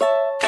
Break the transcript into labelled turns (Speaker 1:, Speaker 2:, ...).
Speaker 1: you